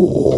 Oh.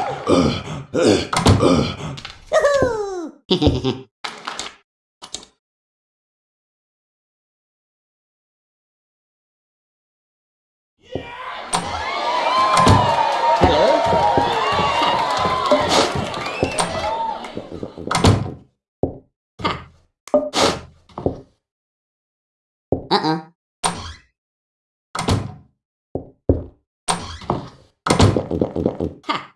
哈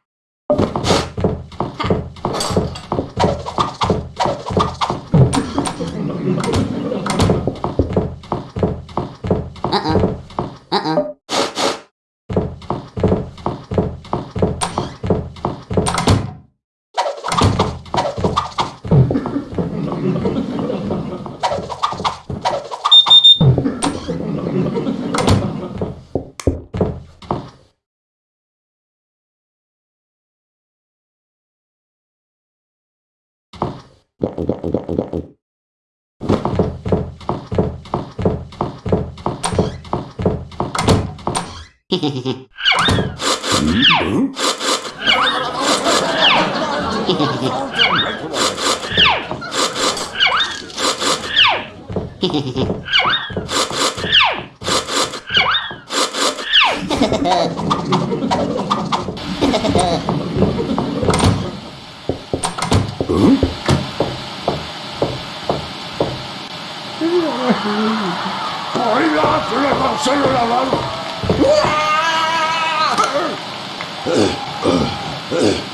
Hehehehe ありがとうございます。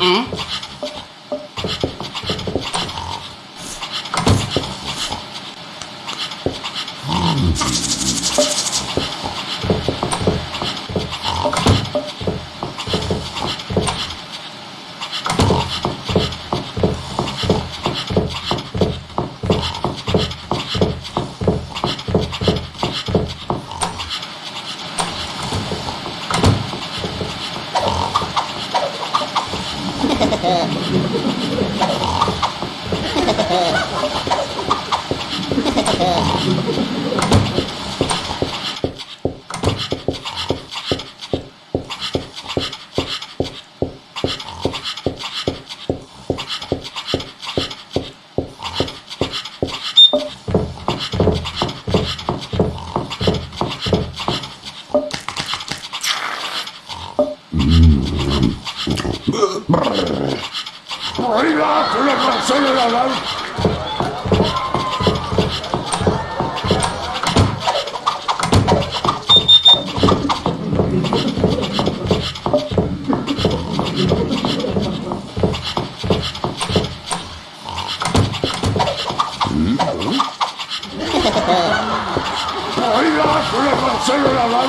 Mm-hmm. Oh. ラウ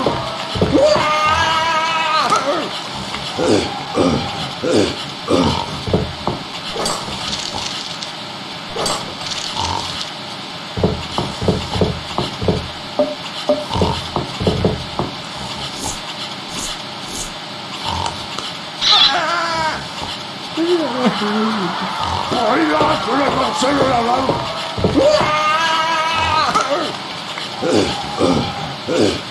うわあう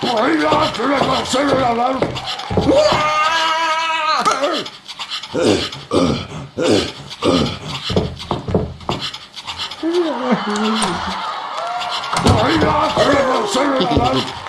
Por ahí va, se le va a hacer el alarma. Oh, my God!